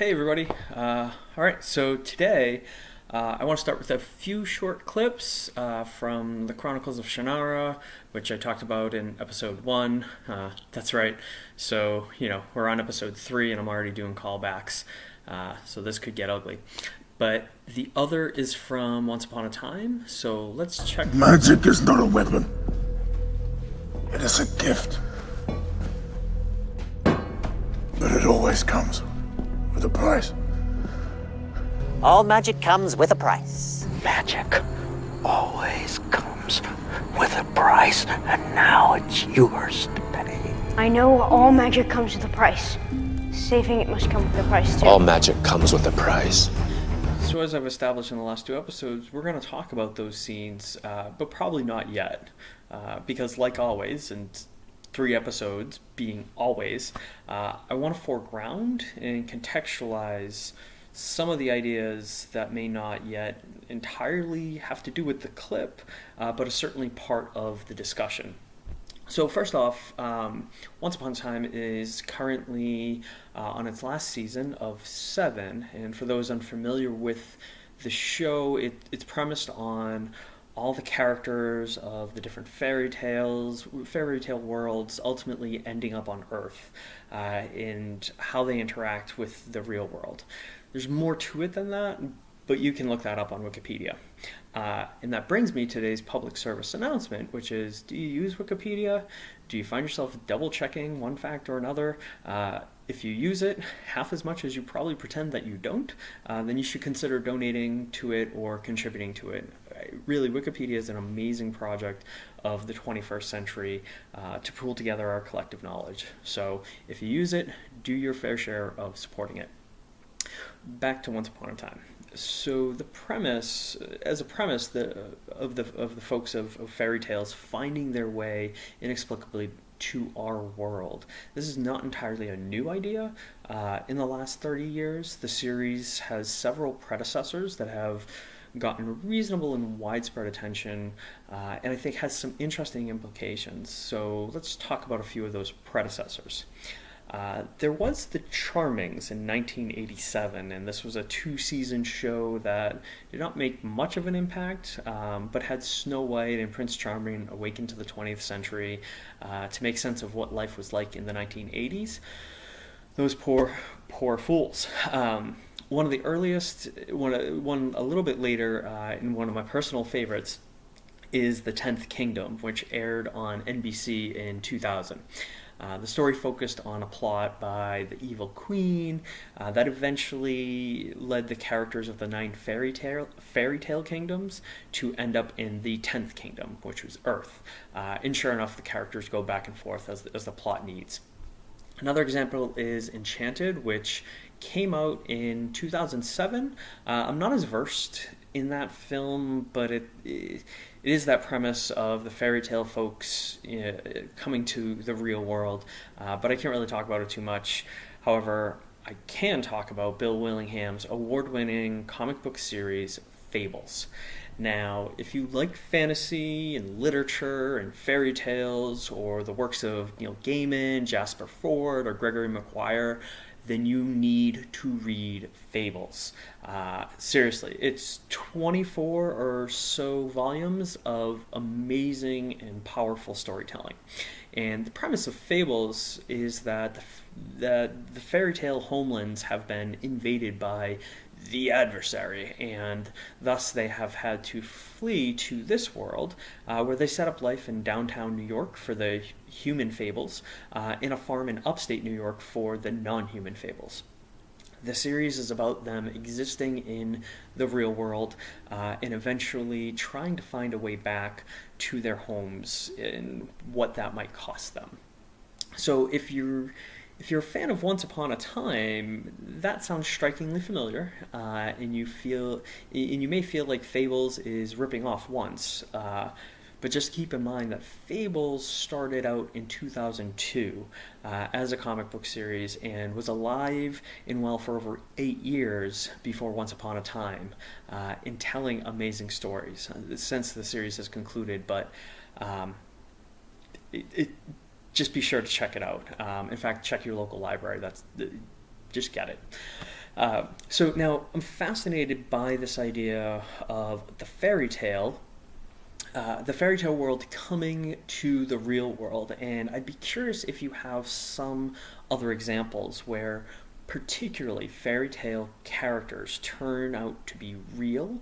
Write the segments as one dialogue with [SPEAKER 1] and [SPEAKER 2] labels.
[SPEAKER 1] Hey everybody. Uh, all right, so today uh, I want to start with a few short clips uh, from the Chronicles of Shannara, which I talked about in episode one. Uh, that's right. So, you know, we're on episode three and I'm already doing callbacks. Uh, so this could get ugly. But the other is from Once Upon a Time, so let's check.
[SPEAKER 2] Magic is not a weapon. It is a gift. But it always comes with a price.
[SPEAKER 3] All magic comes with a price.
[SPEAKER 4] Magic always comes with a price, and now it's yours to pay.
[SPEAKER 5] I know all magic comes with a price. Saving it must come with a price too.
[SPEAKER 6] All magic comes with a price.
[SPEAKER 1] So, as I've established in the last two episodes, we're going to talk about those scenes, uh, but probably not yet. Uh, because, like always, and three episodes being always, uh, I want to foreground and contextualize some of the ideas that may not yet entirely have to do with the clip, uh, but are certainly part of the discussion. So first off, um, Once Upon a Time is currently uh, on its last season of seven, and for those unfamiliar with the show, it, it's premised on all the characters of the different fairy tales, fairy tale worlds, ultimately ending up on Earth, uh, and how they interact with the real world. There's more to it than that, but you can look that up on Wikipedia. Uh, and that brings me to today's public service announcement, which is do you use Wikipedia? Do you find yourself double checking one fact or another? Uh, if you use it half as much as you probably pretend that you don't, uh, then you should consider donating to it or contributing to it. Really, Wikipedia is an amazing project of the 21st century uh, to pool together our collective knowledge. So if you use it, do your fair share of supporting it. Back to Once Upon a Time so the premise, as a premise, the, of the of the folks of, of fairy tales finding their way inexplicably to our world. This is not entirely a new idea. Uh, in the last 30 years, the series has several predecessors that have gotten reasonable and widespread attention, uh, and I think has some interesting implications. So let's talk about a few of those predecessors. Uh, there was The Charmings in 1987, and this was a two season show that did not make much of an impact, um, but had Snow White and Prince Charming awaken to the 20th century uh, to make sense of what life was like in the 1980s. Those poor, poor fools. Um, one of the earliest, one, one a little bit later, uh, in one of my personal favorites, is The Tenth Kingdom, which aired on NBC in 2000. Uh, the story focused on a plot by the evil queen uh, that eventually led the characters of the nine fairy tale fairy tale kingdoms to end up in the tenth kingdom, which was Earth. Uh, and sure enough, the characters go back and forth as, as the plot needs. Another example is Enchanted, which came out in 2007. Uh, I'm not as versed in that film, but it, it is that premise of the fairy tale folks you know, coming to the real world. Uh, but I can't really talk about it too much. However, I can talk about Bill Willingham's award-winning comic book series Fables. Now, if you like fantasy and literature and fairy tales, or the works of Neil Gaiman, Jasper Fforde, or Gregory Maguire, then you need to read Fables. Uh, seriously, it's 24 or so volumes of amazing and powerful storytelling. And the premise of Fables is that the, that the fairy tale homelands have been invaded by the adversary, and thus they have had to flee to this world, uh, where they set up life in downtown New York for the human fables, uh, in a farm in upstate New York for the non human fables. The series is about them existing in the real world uh, and eventually trying to find a way back to their homes and what that might cost them. So if you're if you're a fan of Once Upon a Time, that sounds strikingly familiar, uh, and you feel, and you may feel like Fables is ripping off Once. Uh, but just keep in mind that Fables started out in 2002 uh, as a comic book series and was alive and well for over eight years before Once Upon a Time uh, in telling amazing stories uh, since the series has concluded. But um, it, it just be sure to check it out. Um, in fact, check your local library. That's just get it. Uh, so now I'm fascinated by this idea of the fairy tale uh, the fairy tale world coming to the real world, and I'd be curious if you have some other examples where particularly fairy tale characters turn out to be real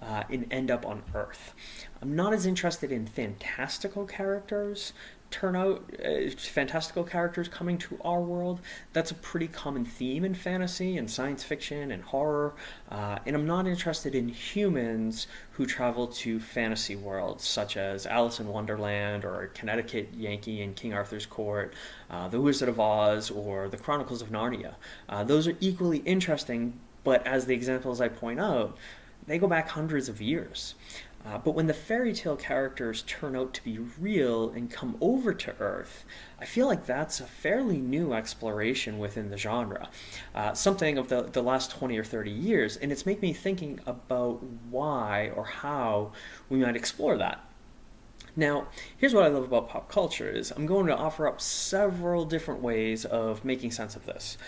[SPEAKER 1] uh, and end up on Earth. I'm not as interested in fantastical characters, turn out uh, fantastical characters coming to our world. That's a pretty common theme in fantasy and science fiction and horror. Uh, and I'm not interested in humans who travel to fantasy worlds such as Alice in Wonderland or Connecticut Yankee in King Arthur's Court, uh, The Wizard of Oz, or The Chronicles of Narnia. Uh, those are equally interesting, but as the examples I point out, they go back hundreds of years. Uh, but when the fairy tale characters turn out to be real and come over to Earth, I feel like that's a fairly new exploration within the genre. Uh, something of the, the last 20 or 30 years, and it's made me thinking about why or how we might explore that. Now, here's what I love about pop culture is I'm going to offer up several different ways of making sense of this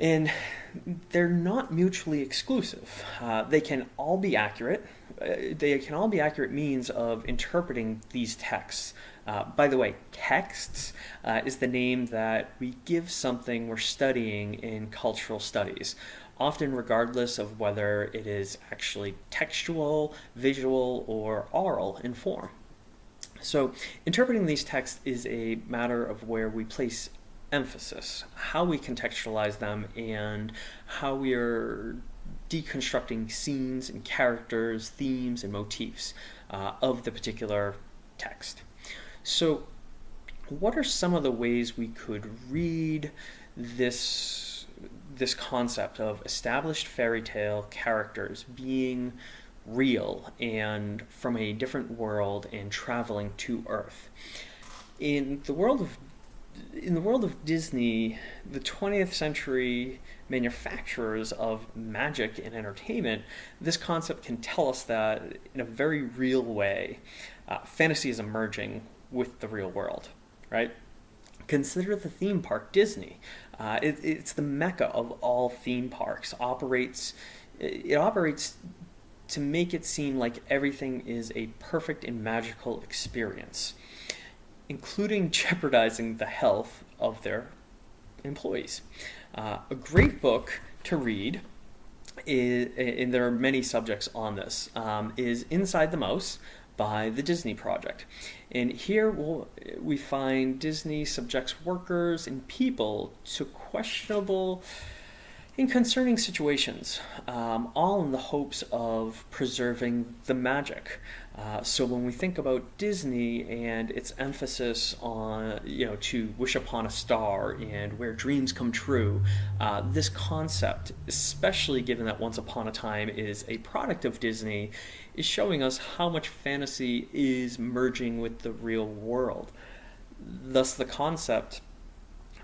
[SPEAKER 1] and they're not mutually exclusive. Uh, they can all be accurate. Uh, they can all be accurate means of interpreting these texts. Uh, by the way, texts uh, is the name that we give something we're studying in cultural studies, often regardless of whether it is actually textual, visual, or oral in form. So, interpreting these texts is a matter of where we place emphasis, how we contextualize them, and how we are deconstructing scenes and characters, themes, and motifs uh, of the particular text. So, what are some of the ways we could read this this concept of established fairy tale characters being real and from a different world and traveling to Earth? In the world of in the world of Disney, the 20th century manufacturers of magic and entertainment, this concept can tell us that in a very real way, uh, fantasy is emerging with the real world, right? Consider the theme park Disney. Uh, it, it's the mecca of all theme parks. Operates, it operates to make it seem like everything is a perfect and magical experience including jeopardizing the health of their employees. Uh, a great book to read, is, and there are many subjects on this, um, is Inside the Mouse by the Disney Project. And here we'll, we find Disney subjects workers and people to questionable in concerning situations, um, all in the hopes of preserving the magic. Uh, so when we think about Disney and its emphasis on, you know, to wish upon a star and where dreams come true, uh, this concept, especially given that Once Upon a Time is a product of Disney, is showing us how much fantasy is merging with the real world. Thus, the concept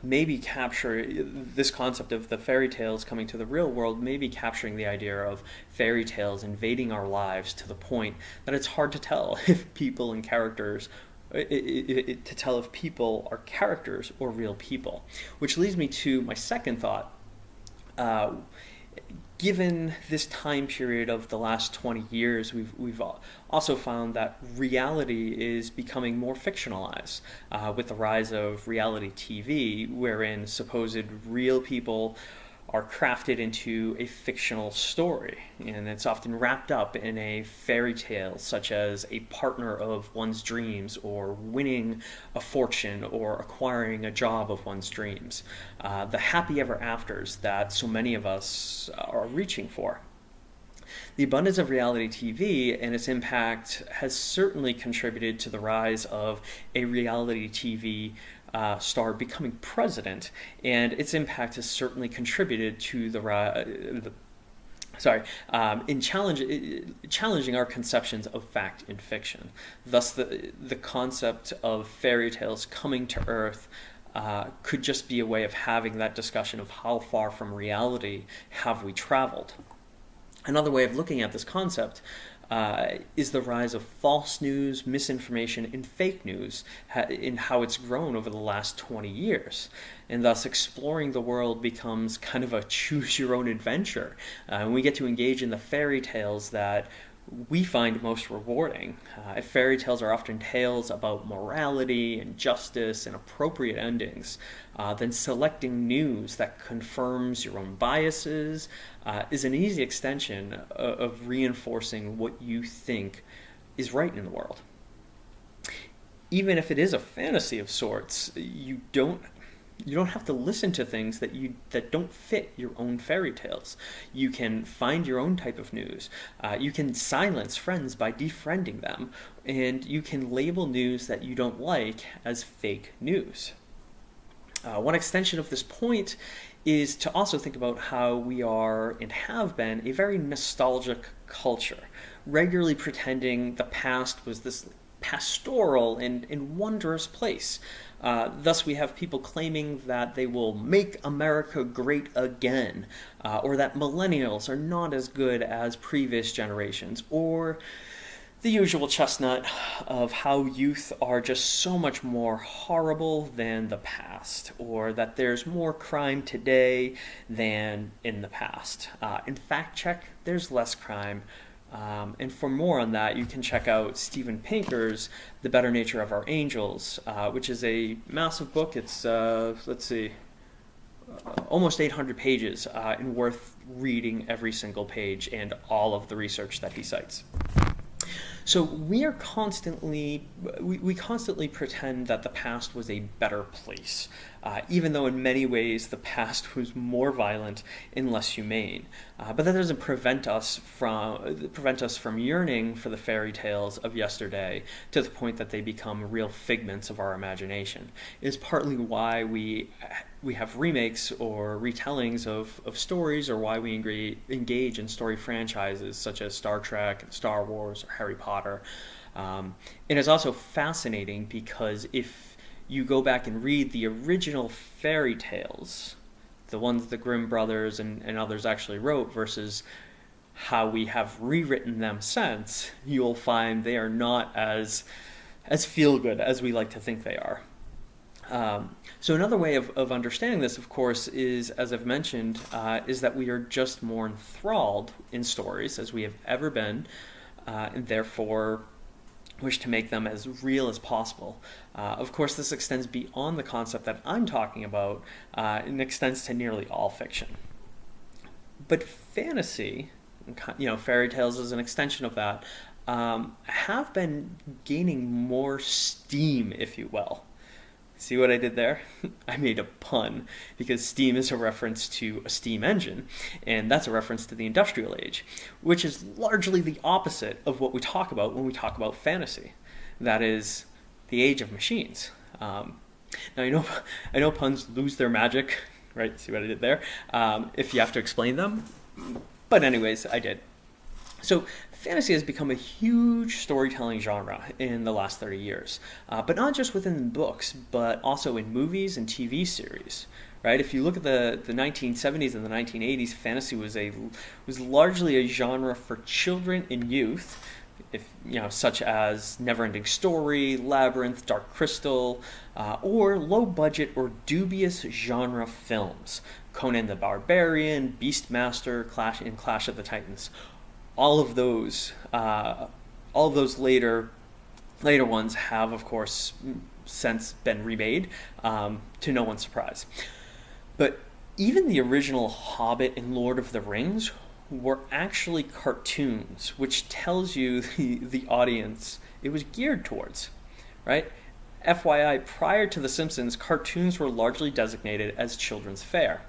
[SPEAKER 1] maybe capture this concept of the fairy tales coming to the real world, maybe capturing the idea of fairy tales invading our lives to the point that it's hard to tell if people and characters. It, it, it, to tell if people are characters or real people, which leads me to my second thought. Uh, given this time period of the last 20 years, we've, we've also found that reality is becoming more fictionalized uh, with the rise of reality TV, wherein supposed real people are crafted into a fictional story, and it's often wrapped up in a fairy tale, such as a partner of one's dreams, or winning a fortune, or acquiring a job of one's dreams. Uh, the happy ever afters that so many of us are reaching for. The abundance of reality TV and its impact has certainly contributed to the rise of a reality TV uh, star becoming president, and its impact has certainly contributed to the, uh, the sorry, um, in challenge, challenging our conceptions of fact and fiction. Thus, the, the concept of fairy tales coming to Earth uh, could just be a way of having that discussion of how far from reality have we traveled. Another way of looking at this concept uh, is the rise of false news, misinformation, and fake news in how it's grown over the last 20 years. And thus, exploring the world becomes kind of a choose your own adventure. Uh, and we get to engage in the fairy tales that we find most rewarding. Uh, fairy tales are often tales about morality and justice and appropriate endings. Uh, then selecting news that confirms your own biases uh, is an easy extension of, of reinforcing what you think is right in the world. Even if it is a fantasy of sorts, you don't you don't have to listen to things that you that don't fit your own fairy tales. You can find your own type of news. Uh, you can silence friends by defriending them, and you can label news that you don't like as fake news. Uh, one extension of this point is to also think about how we are and have been a very nostalgic culture, regularly pretending the past was this pastoral and, and wondrous place. Uh, thus, we have people claiming that they will make America great again, uh, or that millennials are not as good as previous generations, or the usual chestnut of how youth are just so much more horrible than the past, or that there's more crime today than in the past. Uh, in fact check, there's less crime. Um, and for more on that, you can check out Steven Pinker's The Better Nature of Our Angels, uh, which is a massive book. It's, uh, let's see, uh, almost 800 pages uh, and worth reading every single page and all of the research that he cites. So we are constantly, we, we constantly pretend that the past was a better place, uh, even though in many ways the past was more violent and less humane. Uh, but that doesn't prevent us from prevent us from yearning for the fairy tales of yesterday to the point that they become real figments of our imagination. It is partly why we we have remakes or retellings of, of stories or why we engage in story franchises such as Star Trek, Star Wars, or Harry Potter. Um, and it's also fascinating because if you go back and read the original fairy tales, the ones the Grimm brothers and, and others actually wrote versus how we have rewritten them since, you'll find they are not as as feel good as we like to think they are. Um, so another way of, of understanding this, of course, is, as I've mentioned, uh, is that we are just more enthralled in stories as we have ever been, uh, and therefore wish to make them as real as possible. Uh, of course, this extends beyond the concept that I'm talking about uh, and extends to nearly all fiction. But fantasy, you know, fairy tales is an extension of that, um, have been gaining more steam, if you will. See what I did there? I made a pun because steam is a reference to a steam engine, and that's a reference to the industrial age, which is largely the opposite of what we talk about when we talk about fantasy. That is the age of machines. Um, now I know I know puns lose their magic, right? See what I did there? Um, if you have to explain them, but anyways, I did. So fantasy has become a huge storytelling genre in the last 30 years, uh, but not just within books, but also in movies and TV series. Right? If you look at the, the 1970s and the 1980s, fantasy was a was largely a genre for children and youth, if you know, such as Neverending Story, Labyrinth, Dark Crystal, uh, or low budget or dubious genre films. Conan the Barbarian, Beastmaster, Clash in Clash of the Titans all of those, uh, all of those later, later ones have, of course, since been remade, um, to no one's surprise. But even the original Hobbit and Lord of the Rings were actually cartoons, which tells you the, the audience it was geared towards, right? FYI, prior to The Simpsons, cartoons were largely designated as children's fare.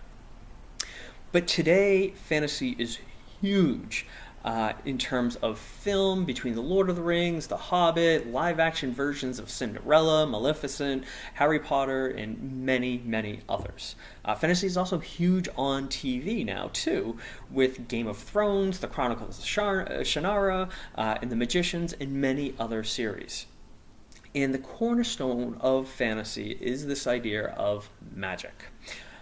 [SPEAKER 1] But today, fantasy is huge uh, in terms of film between The Lord of the Rings, The Hobbit, live action versions of Cinderella, Maleficent, Harry Potter, and many, many others. Uh, fantasy is also huge on TV now, too, with Game of Thrones, The Chronicles of uh, Shannara, uh, and The Magicians, and many other series. And the cornerstone of fantasy is this idea of magic.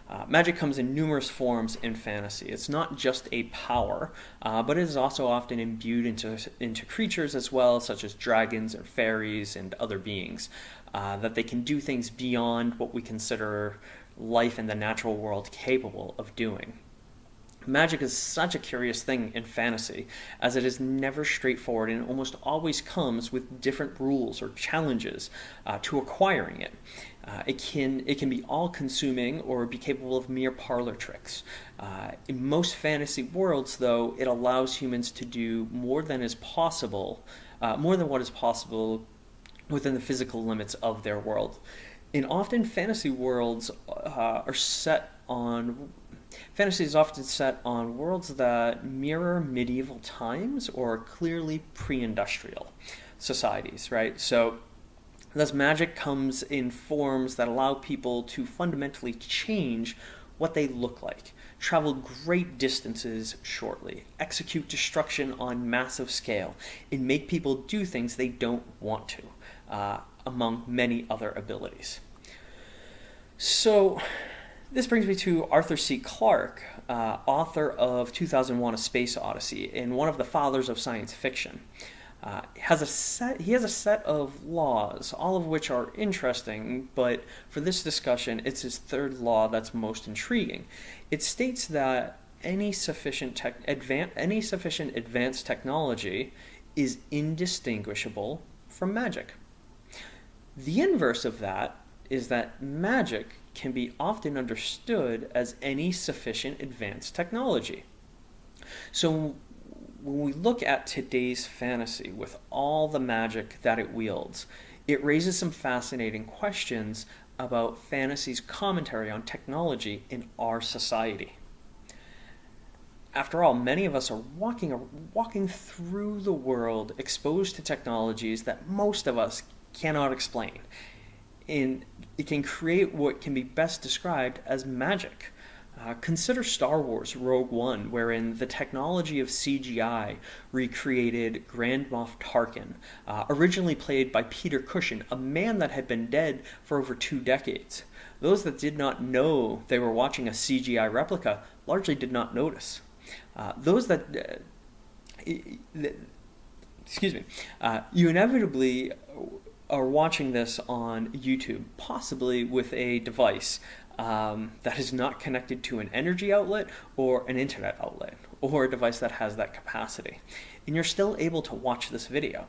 [SPEAKER 1] Uh, magic comes in numerous forms in fantasy. It's not just a power, uh, but it is also often imbued into, into creatures as well, such as dragons and fairies and other beings, uh, that they can do things beyond what we consider life in the natural world capable of doing. Magic is such a curious thing in fantasy, as it is never straightforward and almost always comes with different rules or challenges uh, to acquiring it. Uh, it can it can be all-consuming or be capable of mere parlor tricks. Uh, in most fantasy worlds, though, it allows humans to do more than is possible, uh, more than what is possible within the physical limits of their world. And often fantasy worlds uh, are set on Fantasy is often set on worlds that mirror medieval times or clearly pre-industrial societies, right? So thus magic comes in forms that allow people to fundamentally change what they look like, travel great distances shortly, execute destruction on massive scale, and make people do things they don't want to, uh, among many other abilities. So this brings me to Arthur C. Clarke, uh, author of 2001: A Space Odyssey, and one of the fathers of science fiction. Uh, has a set, he has a set of laws, all of which are interesting, but for this discussion, it's his third law that's most intriguing. It states that any sufficient tech, advan- any sufficient advanced technology is indistinguishable from magic. The inverse of that is that magic can be often understood as any sufficient advanced technology. So when we look at today's fantasy with all the magic that it wields, it raises some fascinating questions about fantasy's commentary on technology in our society. After all, many of us are walking, walking through the world exposed to technologies that most of us cannot explain and it can create what can be best described as magic. Uh, consider Star Wars Rogue One, wherein the technology of CGI recreated Grand Moff Tarkin, uh, originally played by Peter Cushing, a man that had been dead for over two decades. Those that did not know they were watching a CGI replica largely did not notice. Uh, those that, uh, excuse me, uh, you inevitably are watching this on YouTube, possibly with a device um, that is not connected to an energy outlet or an internet outlet, or a device that has that capacity. And you're still able to watch this video.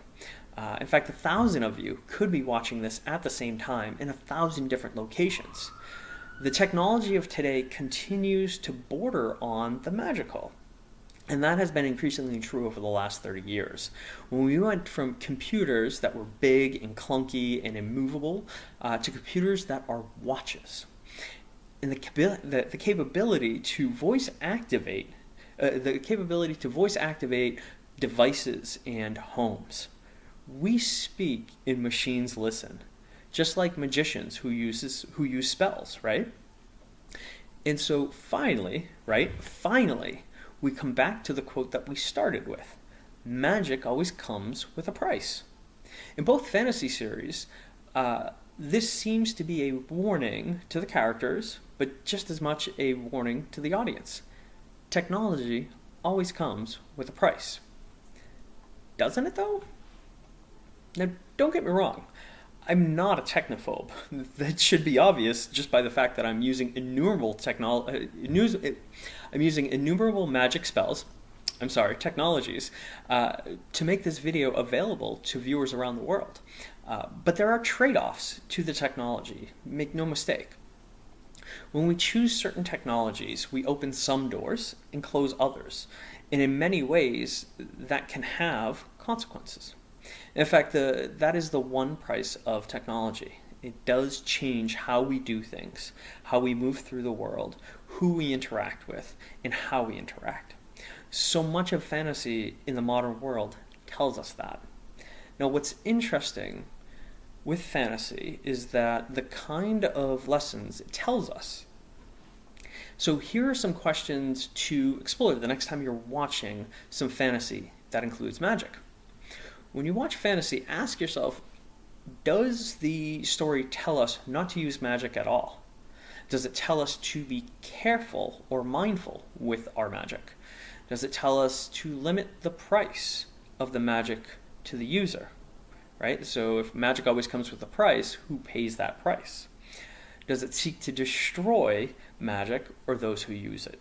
[SPEAKER 1] Uh, in fact, a thousand of you could be watching this at the same time in a thousand different locations. The technology of today continues to border on the magical. And that has been increasingly true over the last 30 years. When we went from computers that were big and clunky and immovable uh, to computers that are watches. And the, the, the capability to voice activate, uh, the capability to voice activate devices and homes. We speak and machines listen, just like magicians who, uses, who use spells, right? And so finally, right, finally, we come back to the quote that we started with magic always comes with a price. In both fantasy series, uh, this seems to be a warning to the characters, but just as much a warning to the audience. Technology always comes with a price. Doesn't it though? Now, don't get me wrong. I'm not a technophobe. That should be obvious just by the fact that I'm using innumerable technology. Uh, I'm using innumerable magic spells. I'm sorry, technologies, uh, to make this video available to viewers around the world. Uh, but there are trade-offs to the technology. Make no mistake. When we choose certain technologies, we open some doors and close others. And in many ways, that can have consequences. In fact, the, that is the one price of technology. It does change how we do things, how we move through the world, who we interact with, and how we interact. So much of fantasy in the modern world tells us that. Now, what's interesting with fantasy is that the kind of lessons it tells us. So, here are some questions to explore the next time you're watching some fantasy that includes magic when you watch fantasy, ask yourself, does the story tell us not to use magic at all? Does it tell us to be careful or mindful with our magic? Does it tell us to limit the price of the magic to the user? Right? So if magic always comes with a price, who pays that price? Does it seek to destroy magic or those who use it?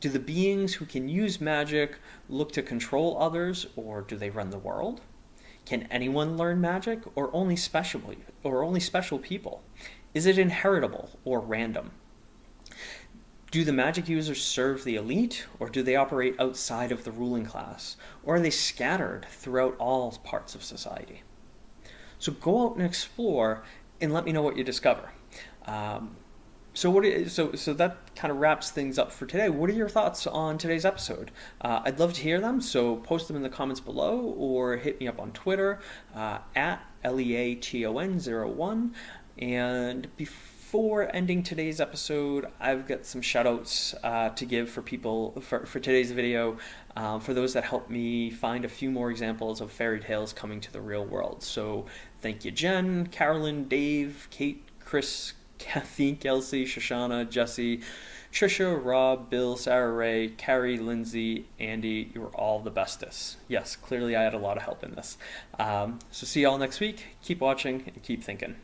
[SPEAKER 1] Do the beings who can use magic look to control others or do they run the world? Can anyone learn magic or only special or only special people? Is it inheritable or random? Do the magic users serve the elite or do they operate outside of the ruling class? Or are they scattered throughout all parts of society? So go out and explore and let me know what you discover. Um, so what? So so that kind of wraps things up for today. What are your thoughts on today's episode? Uh, I'd love to hear them. So post them in the comments below, or hit me up on Twitter uh, at leaton01. And before ending today's episode, I've got some shoutouts uh, to give for people for, for today's video. Um, for those that helped me find a few more examples of fairy tales coming to the real world. So thank you, Jen, Carolyn, Dave, Kate, Chris, Kathy, Kelsey, Shoshana, Jesse, Trisha, Rob, Bill, Sarah Ray, Carrie, Lindsay, Andy, you were all the bestest. Yes, clearly I had a lot of help in this. Um, so see y'all next week. Keep watching and keep thinking.